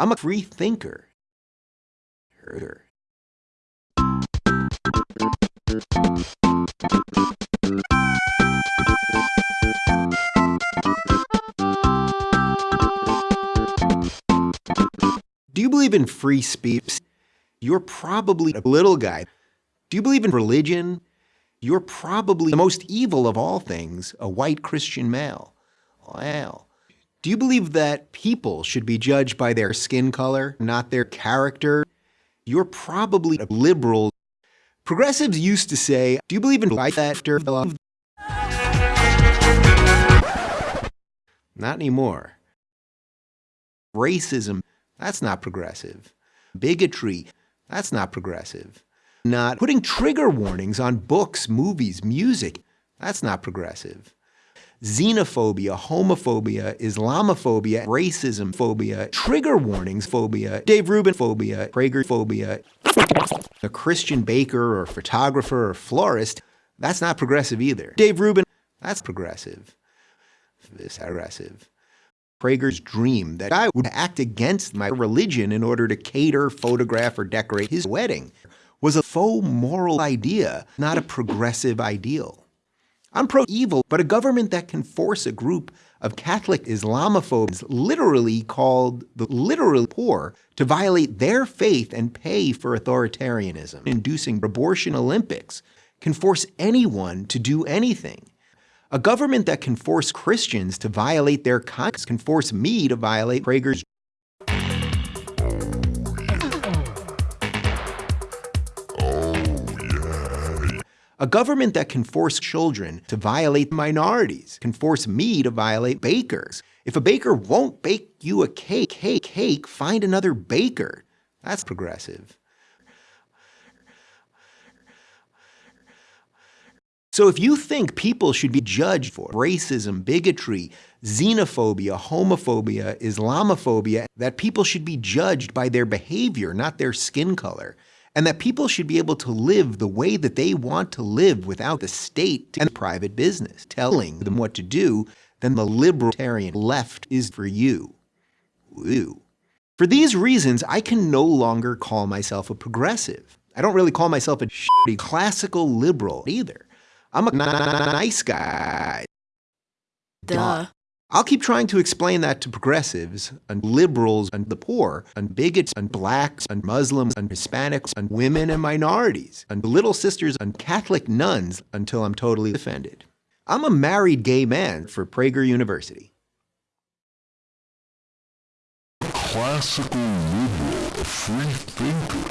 I'm a free thinker. Herder. Do you believe in free speech? You're probably a little guy. Do you believe in religion? You're probably the most evil of all things, a white Christian male. Wow. Do you believe that people should be judged by their skin color, not their character? You're probably a liberal. Progressives used to say, do you believe in life after love? Not anymore. Racism, that's not progressive. Bigotry, that's not progressive. Not putting trigger warnings on books, movies, music, that's not progressive. Xenophobia, homophobia, Islamophobia, racism phobia, trigger warnings phobia, Dave Rubin phobia, Prager phobia, a Christian baker or photographer or florist, that's not progressive either. Dave Rubin, that's progressive. This aggressive. Prager's dream that I would act against my religion in order to cater, photograph, or decorate his wedding was a faux moral idea, not a progressive ideal. I'm pro-evil, but a government that can force a group of Catholic Islamophobes, literally called the literal poor, to violate their faith and pay for authoritarianism, inducing abortion Olympics, can force anyone to do anything. A government that can force Christians to violate their conscience can force me to violate Prager's A government that can force children to violate minorities can force me to violate bakers. If a baker won't bake you a cake, cake, cake, find another baker. That's progressive. So if you think people should be judged for racism, bigotry, xenophobia, homophobia, Islamophobia, that people should be judged by their behavior, not their skin color, and that people should be able to live the way that they want to live without the state and private business telling them what to do, then the libertarian left is for you. Woo. For these reasons, I can no longer call myself a progressive. I don't really call myself a shitty classical liberal either. I'm a nice guy. Duh. I'll keep trying to explain that to progressives and liberals and the poor and bigots and blacks and Muslims and Hispanics and women and minorities and little sisters and Catholic nuns until I'm totally offended. I'm a married gay man for Prager University. Classical liberal, a free thinker.